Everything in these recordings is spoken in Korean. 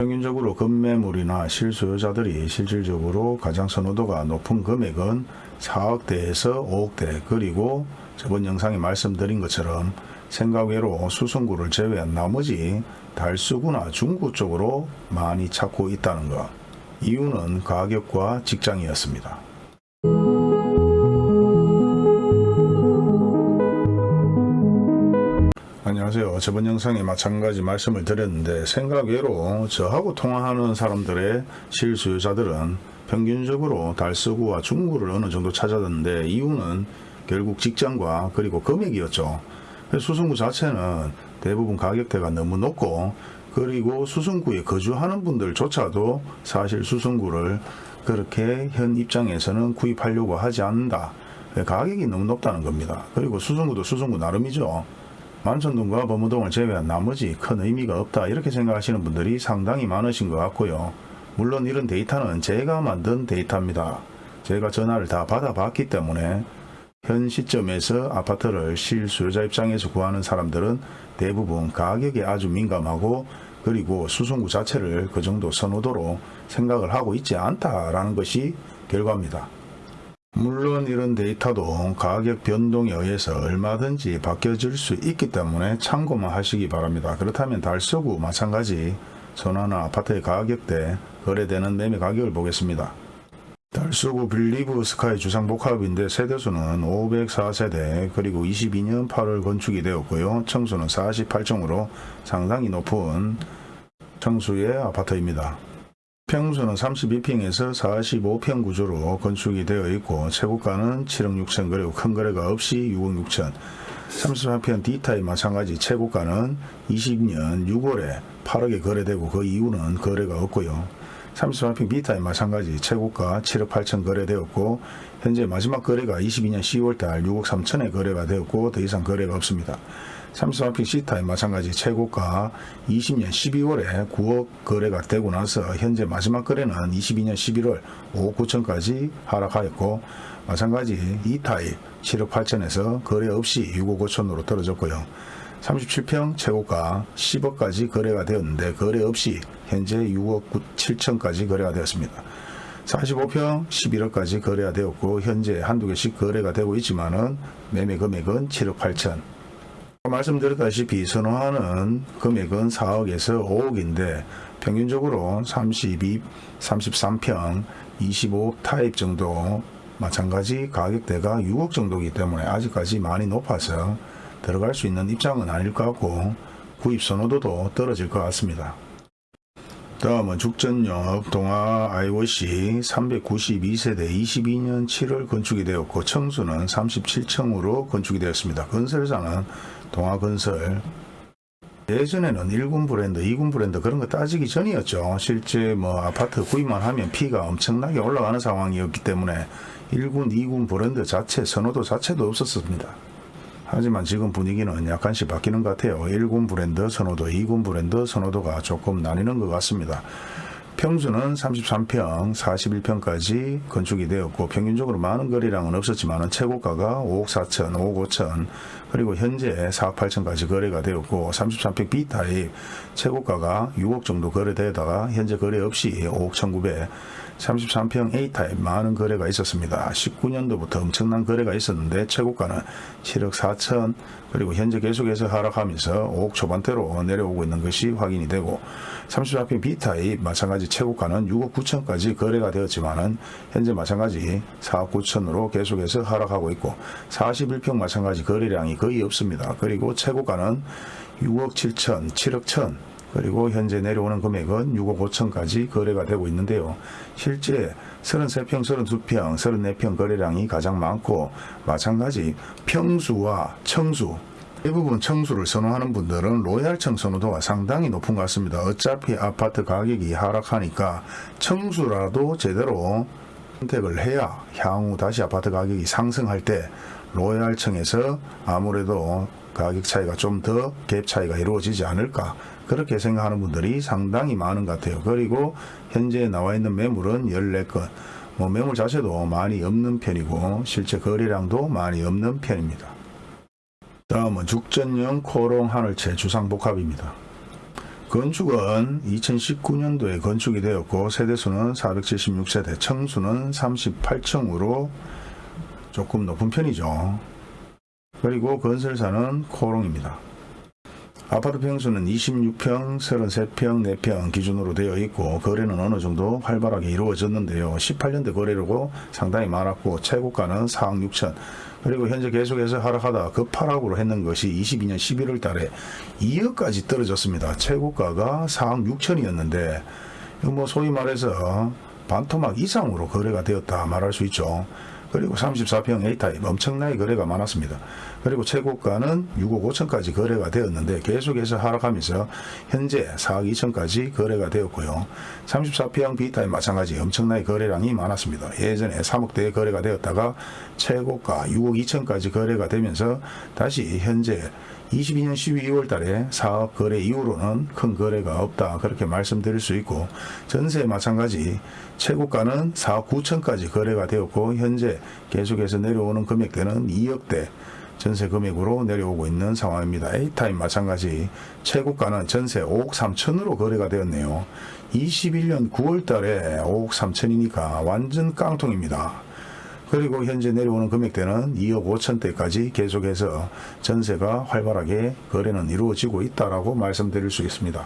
평균적으로 급매물이나 실소유자들이 실질적으로 가장 선호도가 높은 금액은 4억대에서 5억대 그리고 저번 영상에 말씀드린 것처럼 생각외로 수성구를 제외한 나머지 달수구나 중구 쪽으로 많이 찾고 있다는 것. 이유는 가격과 직장이었습니다. 안녕하세요. 저번 영상에 마찬가지 말씀을 드렸는데 생각 외로 저하고 통화하는 사람들의 실수요자들은 평균적으로 달서구와 중구를 어느 정도 찾았는데 이유는 결국 직장과 그리고 금액이었죠. 수성구 자체는 대부분 가격대가 너무 높고 그리고 수성구에 거주하는 분들조차도 사실 수성구를 그렇게 현 입장에서는 구입하려고 하지 않는다. 가격이 너무 높다는 겁니다. 그리고 수성구도 수성구 나름이죠. 만천동과 범무동을 제외한 나머지 큰 의미가 없다 이렇게 생각하시는 분들이 상당히 많으신 것 같고요. 물론 이런 데이터는 제가 만든 데이터입니다. 제가 전화를 다 받아봤기 때문에 현 시점에서 아파트를 실수요자 입장에서 구하는 사람들은 대부분 가격에 아주 민감하고 그리고 수송구 자체를 그 정도 선호도로 생각을 하고 있지 않다라는 것이 결과입니다. 물론 이런 데이터도 가격 변동에 의해서 얼마든지 바뀌어질 수 있기 때문에 참고만 하시기 바랍니다. 그렇다면 달서구 마찬가지 전화나 아파트의 가격대 거래되는 매매 가격을 보겠습니다. 달서구 빌리브 스카이 주상복합인데 세대수는 504세대 그리고 22년 8월 건축이 되었고요. 청수는 48층으로 상당히 높은 청수의 아파트입니다. 평수는 32평에서 45평 구조로 건축이 되어 있고 최고가는 7억 6천 그리고 큰 거래가 없이 6억 6천 34평 D타입 마찬가지 최고가는 20년 6월에 8억에 거래되고 그 이후는 거래가 없고요. 33평 B타입 마찬가지 최고가 7억 8천 거래되었고 현재 마지막 거래가 22년 10월달 6억 3천에 거래가 되었고 더 이상 거래가 없습니다. 33평 C타입 마찬가지 최고가 20년 12월에 9억 거래가 되고 나서 현재 마지막 거래는 22년 11월 5억 9천까지 하락하였고 마찬가지 E타입 7억 8천에서 거래 없이 6억 5천으로 떨어졌고요. 37평 최고가 10억까지 거래가 되었는데 거래 없이 현재 6억 7천까지 거래가 되었습니다. 45평 11억까지 거래가 되었고 현재 한두 개씩 거래가 되고 있지만 은 매매 금액은 7억 8천 말씀드렸다시피 선호하는 금액은 4억에서 5억인데 평균적으로 32, 33평, 25억 타입 정도 마찬가지 가격대가 6억 정도이기 때문에 아직까지 많이 높아서 들어갈 수 있는 입장은 아닐 것 같고 구입 선호도도 떨어질 것 같습니다. 다음은 죽전역 동아 IOC 392세대 22년 7월 건축이 되었고 청수는 37층으로 건축이 되었습니다. 건설사는 동아건설 예전에는 1군 브랜드, 2군 브랜드 그런 거 따지기 전이었죠. 실제 뭐 아파트 구입만 하면 피가 엄청나게 올라가는 상황이었기 때문에 1군, 2군 브랜드 자체 선호도 자체도 없었습니다. 하지만 지금 분위기는 약간씩 바뀌는 것 같아요. 1군 브랜드 선호도, 2군 브랜드 선호도가 조금 나뉘는 것 같습니다. 평수는 33평, 41평까지 건축이 되었고 평균적으로 많은 거래량은 없었지만 최고가가 5억 4천, 5억 5천 그리고 현재 4억 8천까지 거래가 되었고 33평 B타입 최고가가 6억 정도 거래되다가 현재 거래 없이 5억 1,900 33평 A타입 많은 거래가 있었습니다. 19년도부터 엄청난 거래가 있었는데 최고가는 7억 4천 그리고 현재 계속해서 하락하면서 5억 초반대로 내려오고 있는 것이 확인이 되고 34평 B타입 마찬가지 최고가는 6억 9천까지 거래가 되었지만 은 현재 마찬가지 4억 9천으로 계속해서 하락하고 있고 41평 마찬가지 거래량이 거의 없습니다. 그리고 최고가는 6억 7천, 7억 1천 그리고 현재 내려오는 금액은 6억 5천까지 거래가 되고 있는데요. 실제 33평, 32평, 34평 거래량이 가장 많고 마찬가지 평수와 청수 대부분 청수를 선호하는 분들은 로얄청 선호도가 상당히 높은 것 같습니다. 어차피 아파트 가격이 하락하니까 청수라도 제대로 선택을 해야 향후 다시 아파트 가격이 상승할 때 로얄청에서 아무래도 가격 차이가 좀 더 갭 차이가 이루어지지 않을까 그렇게 생각하는 분들이 상당히 많은 것 같아요. 그리고 현재 나와 있는 매물은 14건 뭐 매물 자체도 많이 없는 편이고 실제 거래량도 많이 없는 편입니다. 다음은 죽전형 코롱 하늘채 주상복합입니다. 건축은 2019년도에 건축이 되었고 세대수는 476세대, 층수는 38층으로 조금 높은 편이죠. 그리고 건설사는 코롱입니다. 아파트 평수는 26평, 33평, 4평 기준으로 되어 있고 거래는 어느 정도 활발하게 이루어졌는데요. 18년대 거래로고 상당히 많았고 최고가는 4억 6천 그리고 현재 계속해서 하락하다 급하락으로 했는 것이 22년 11월 달에 2억까지 떨어졌습니다. 최고가가 4억 6천이었는데 뭐 소위 말해서 반토막 이상으로 거래가 되었다 말할 수 있죠. 그리고 34평 A타입 엄청나게 거래가 많았습니다. 그리고 최고가는 6억 5천까지 거래가 되었는데 계속해서 하락하면서 현재 4억 2천까지 거래가 되었고요. 34평 B타입 마찬가지 엄청나게 거래량이 많았습니다. 예전에 3억대에 거래가 되었다가 최고가 6억 2천까지 거래가 되면서 다시 현재 22년 12월 달에 사업 거래 이후로는 큰 거래가 없다 그렇게 말씀드릴 수 있고 전세 마찬가지 최고가는 4억 9천까지 거래가 되었고 현재 계속해서 내려오는 금액대는 2억대 전세 금액으로 내려오고 있는 상황입니다. A타임 마찬가지 최고가는 전세 5억 3천으로 거래가 되었네요. 21년 9월 달에 5억 3천이니까 완전 깡통입니다. 그리고 현재 내려오는 금액대는 2억 5천대까지 계속해서 전세가 활발하게 거래는 이루어지고 있다라고 말씀드릴 수 있습니다.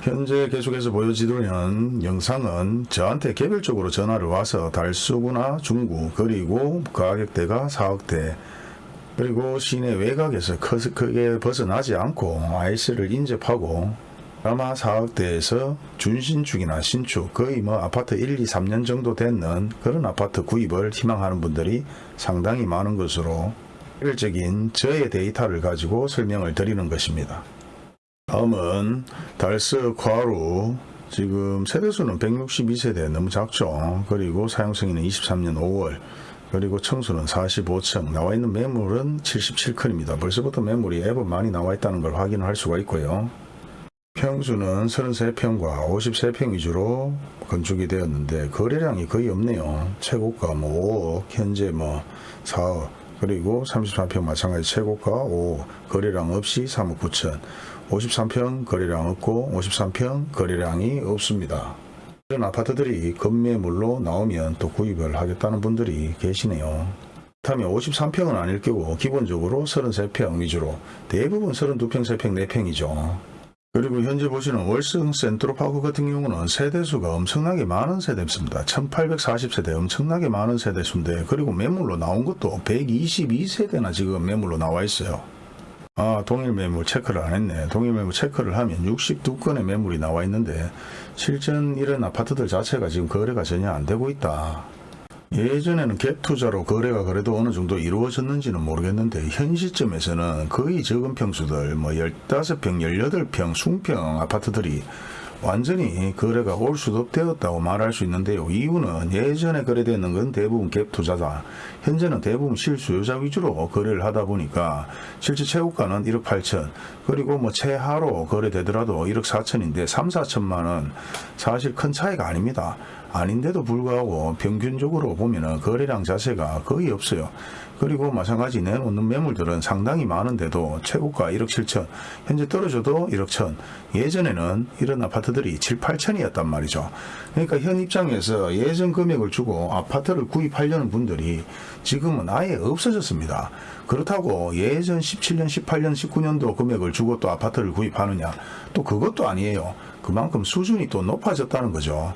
현재 계속해서 보여지는 영상은 저한테 개별적으로 전화를 와서 달수구나 중구 그리고 가격대가 4억대 그리고 시내 외곽에서 크- 크게 벗어나지 않고 IC를 인접하고 아마 4억대에서 준신축이나 신축 거의 뭐 아파트 1, 2, 3년 정도 됐는 그런 아파트 구입을 희망하는 분들이 상당히 많은 것으로 일적인 저의 데이터를 가지고 설명을 드리는 것입니다. 다음은 달스 과루 지금 세대수는 162세대 너무 작죠. 그리고 사용승인은 23년 5월 그리고 청수는 45층 나와 있는 매물은 77컨입니다. 벌써부터 매물이 앱은 많이 나와 있다는 걸 확인할 수가 있고요. 평수는 33평과 53평 위주로 건축이 되었는데 거래량이 거의 없네요. 최고가 뭐 5억, 현재 뭐 4억, 그리고 34평 마찬가지 최고가 5억, 거래량 없이 3억 9천, 53평 거래량 없고 53평 거래량이 없습니다. 이런 아파트들이 급매물로 나오면 또 구입을 하겠다는 분들이 계시네요. 그렇다면 53평은 아닐 거고 기본적으로 33평 위주로 대부분 32평, 3평, 4평이죠. 그리고 현재 보시는 월성 센트로파크 같은 경우는 세대수가 엄청나게 많은 세대입니다. 1840세대 엄청나게 많은 세대수인데 그리고 매물로 나온 것도 122세대나 지금 매물로 나와 있어요. 아 동일 매물 체크를 안 했네. 동일 매물 체크를 하면 62건의 매물이 나와 있는데 실전 이런 아파트들 자체가 지금 거래가 전혀 안 되고 있다. 예전에는 갭 투자로 거래가 그래도 어느 정도 이루어졌는지는 모르겠는데 현 시점에서는 거의 적은 평수들 뭐 15평, 18평, 숭평 아파트들이 완전히 거래가 올 수도 되었다고 말할 수 있는데요. 이유는 예전에 거래되는 건 대부분 갭 투자다. 현재는 대부분 실수요자 위주로 거래를 하다 보니까 실제 최고가는 1억 8천 그리고 뭐 최하로 거래되더라도 1억 4천인데 3, 4천만 원 사실 큰 차이가 아닙니다. 아닌데도 불구하고 평균적으로 보면은 거래량 자체가 거의 없어요. 그리고 마찬가지 내놓는 매물들은 상당히 많은데도 최고가 1억 7천, 현재 떨어져도 1억 천. 예전에는 이런 아파트들이 7, 8천이었단 말이죠. 그러니까 현 입장에서 예전 금액을 주고 아파트를 구입하려는 분들이 지금은 아예 없어졌습니다. 그렇다고 예전 17년, 18년, 19년도 금액을 주고 또 아파트를 구입하느냐? 또 그것도 아니에요. 그만큼 수준이 또 높아졌다는 거죠.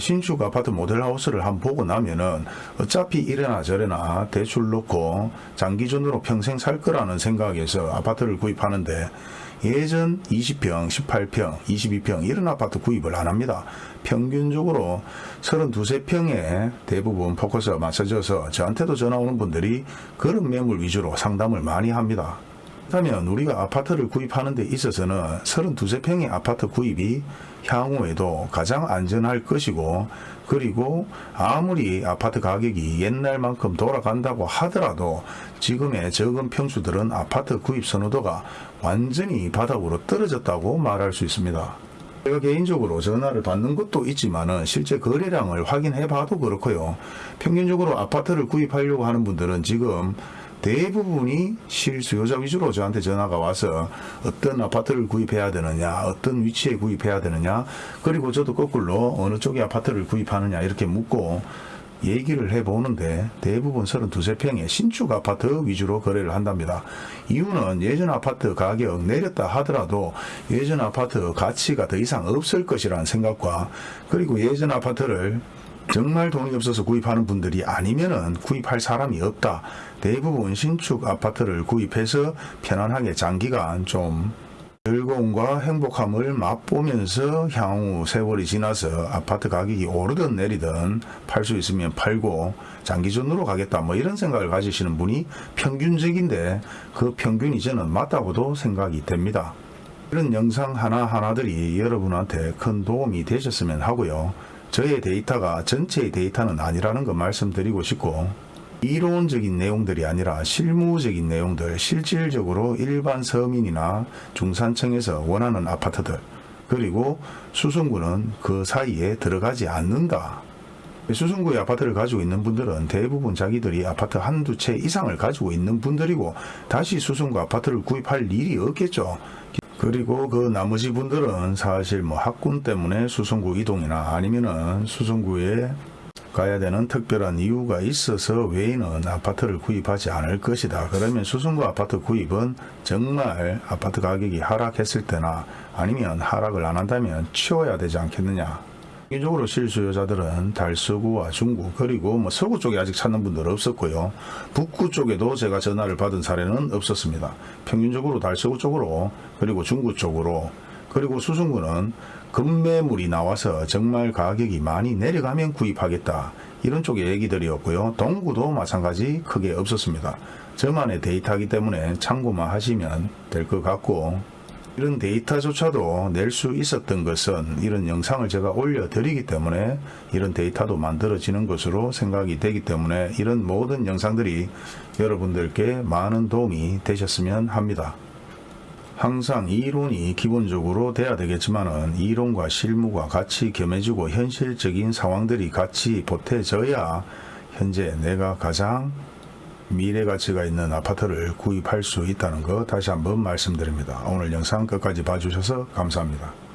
신축 아파트 모델하우스를 한번 보고 나면은 어차피 이래나 저래나 대출 놓고 장기전으로 평생 살 거라는 생각에서 아파트를 구입하는데 예전 20평, 18평, 22평 이런 아파트 구입을 안 합니다. 평균적으로 32, 3평에 대부분 포커스가 맞춰져서 저한테도 전화 오는 분들이 그런 매물 위주로 상담을 많이 합니다. 그렇다면 우리가 아파트를 구입하는 데 있어서는 32, 3평의 아파트 구입이 향후에도 가장 안전할 것이고 그리고 아무리 아파트 가격이 옛날만큼 돌아간다고 하더라도 지금의 적은 평수들은 아파트 구입 선호도가 완전히 바닥으로 떨어졌다고 말할 수 있습니다. 제가 개인적으로 전화를 받는 것도 있지만 은 실제 거래량을 확인해 봐도 그렇고요. 평균적으로 아파트를 구입하려고 하는 분들은 지금 대부분이 실수요자 위주로 저한테 전화가 와서 어떤 아파트를 구입해야 되느냐, 어떤 위치에 구입해야 되느냐, 그리고 저도 거꾸로 어느 쪽에 아파트를 구입하느냐 이렇게 묻고 얘기를 해보는데 대부분 32세평의 신축 아파트 위주로 거래를 한답니다. 이유는 예전 아파트 가격 내렸다 하더라도 예전 아파트 가치가 더 이상 없을 것이라는 생각과 그리고 예전 아파트를 정말 돈이 없어서 구입하는 분들이 아니면은 구입할 사람이 없다. 대부분 신축 아파트를 구입해서 편안하게 장기간 좀 즐거움과 행복함을 맛보면서 향후 세월이 지나서 아파트 가격이 오르든 내리든 팔 수 있으면 팔고 장기전으로 가겠다 뭐 이런 생각을 가지시는 분이 평균적인데 그 평균이 저는 맞다고도 생각이 됩니다. 이런 영상 하나하나들이 여러분한테 큰 도움이 되셨으면 하고요. 저의 데이터가 전체의 데이터는 아니라는 거 말씀드리고 싶고 이론적인 내용들이 아니라 실무적인 내용들, 실질적으로 일반 서민이나 중산층에서 원하는 아파트들, 그리고 수성구는 그 사이에 들어가지 않는다. 수성구의 아파트를 가지고 있는 분들은 대부분 자기들이 아파트 한두 채 이상을 가지고 있는 분들이고 다시 수성구 아파트를 구입할 일이 없겠죠. 그리고 그 나머지 분들은 사실 뭐 학군 때문에 수성구 이동이나 아니면은 수성구에 가야 되는 특별한 이유가 있어서 외에는 아파트를 구입하지 않을 것이다. 그러면 수성구 아파트 구입은 정말 아파트 가격이 하락했을 때나 아니면 하락을 안 한다면 치워야 되지 않겠느냐. 기본적으로 실수요자들은 달서구와 중구 그리고 뭐 서구 쪽에 아직 찾는 분들 없었고요. 북구 쪽에도 제가 전화를 받은 사례는 없었습니다. 평균적으로 달서구 쪽으로 그리고 중구 쪽으로 그리고 수성구는 급매물이 나와서 정말 가격이 많이 내려가면 구입하겠다. 이런 쪽의 얘기들이었고요. 동구도 마찬가지 크게 없었습니다. 저만의 데이터이기 때문에 참고만 하시면 될 것 같고 이런 데이터조차도 낼 수 있었던 것은 이런 영상을 제가 올려드리기 때문에 이런 데이터도 만들어지는 것으로 생각이 되기 때문에 이런 모든 영상들이 여러분들께 많은 도움이 되셨으면 합니다. 항상 이론이 기본적으로 돼야 되겠지만 은 이론과 실무가 같이 겸해지고 현실적인 상황들이 같이 보태져야 현재 내가 가장 미래 가치가 있는 아파트를 구입할 수 있다는 거 다시 한번 말씀드립니다. 오늘 영상 끝까지 봐주셔서 감사합니다.